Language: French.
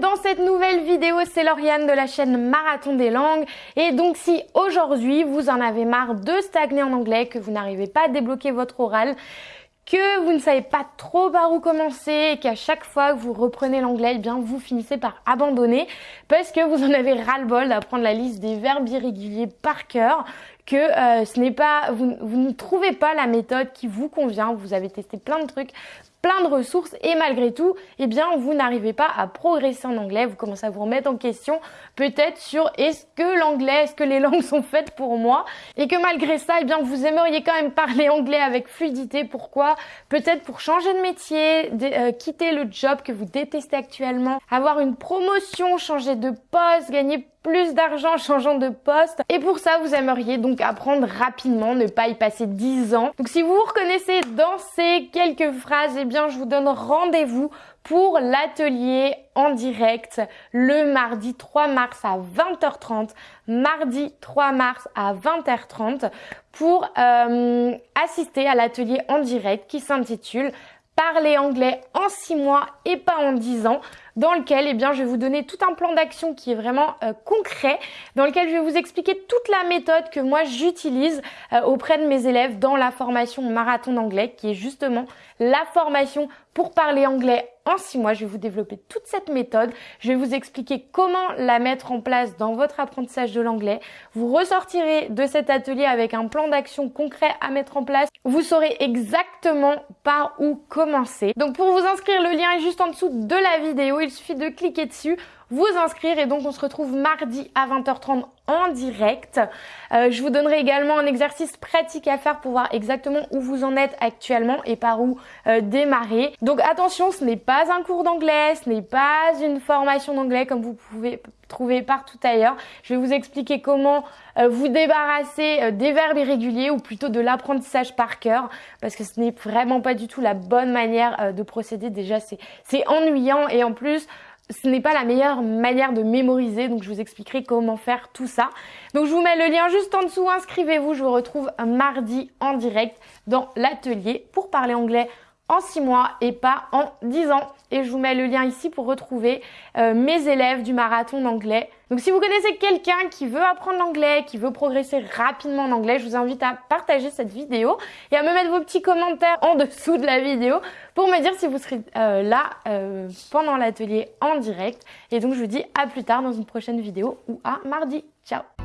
dans cette nouvelle vidéo, c'est Lauriane de la chaîne Marathon des langues. Et donc si aujourd'hui vous en avez marre de stagner en anglais, que vous n'arrivez pas à débloquer votre oral, que vous ne savez pas trop par où commencer et qu'à chaque fois que vous reprenez l'anglais, eh bien vous finissez par abandonner parce que vous en avez ras-le-bol d'apprendre la liste des verbes irréguliers par cœur, que euh, ce n'est pas vous, vous ne trouvez pas la méthode qui vous convient, vous avez testé plein de trucs, plein de ressources et malgré tout, eh bien, vous n'arrivez pas à progresser en anglais. Vous commencez à vous remettre en question peut-être sur est-ce que l'anglais, est-ce que les langues sont faites pour moi? Et que malgré ça, eh bien, vous aimeriez quand même parler anglais avec fluidité. Pourquoi? Peut-être pour changer de métier, euh, quitter le job que vous détestez actuellement, avoir une promotion, changer de poste, gagner plus d'argent en changeant de poste. Et pour ça, vous aimeriez donc apprendre rapidement, ne pas y passer 10 ans. Donc si vous vous reconnaissez dans ces quelques phrases, eh bien je vous donne rendez-vous pour l'atelier en direct le mardi 3 mars à 20h30, mardi 3 mars à 20h30 pour euh, assister à l'atelier en direct qui s'intitule Parler anglais en 6 mois et pas en 10 ans dans lequel eh bien, je vais vous donner tout un plan d'action qui est vraiment euh, concret, dans lequel je vais vous expliquer toute la méthode que moi j'utilise euh, auprès de mes élèves dans la formation marathon d'anglais, qui est justement la formation pour parler anglais en six mois. Je vais vous développer toute cette méthode. Je vais vous expliquer comment la mettre en place dans votre apprentissage de l'anglais. Vous ressortirez de cet atelier avec un plan d'action concret à mettre en place. Vous saurez exactement par où commencer. Donc pour vous inscrire, le lien est juste en dessous de la vidéo il suffit de cliquer dessus, vous inscrire et donc on se retrouve mardi à 20h30 en direct. Euh, je vous donnerai également un exercice pratique à faire pour voir exactement où vous en êtes actuellement et par où euh, démarrer. Donc attention, ce n'est pas un cours d'anglais, ce n'est pas une formation d'anglais comme vous pouvez trouver partout ailleurs. Je vais vous expliquer comment euh, vous débarrasser des verbes irréguliers ou plutôt de l'apprentissage par cœur parce que ce n'est vraiment pas du tout la bonne manière de procéder. Déjà, c'est ennuyant et en plus, ce n'est pas la meilleure manière de mémoriser, donc je vous expliquerai comment faire tout ça. Donc je vous mets le lien juste en dessous, inscrivez-vous, je vous retrouve mardi en direct dans l'atelier pour parler anglais en 6 mois et pas en 10 ans. Et je vous mets le lien ici pour retrouver euh, mes élèves du marathon d'anglais. Donc si vous connaissez quelqu'un qui veut apprendre l'anglais, qui veut progresser rapidement en anglais, je vous invite à partager cette vidéo et à me mettre vos petits commentaires en dessous de la vidéo pour me dire si vous serez euh, là euh, pendant l'atelier en direct. Et donc je vous dis à plus tard dans une prochaine vidéo ou à mardi. Ciao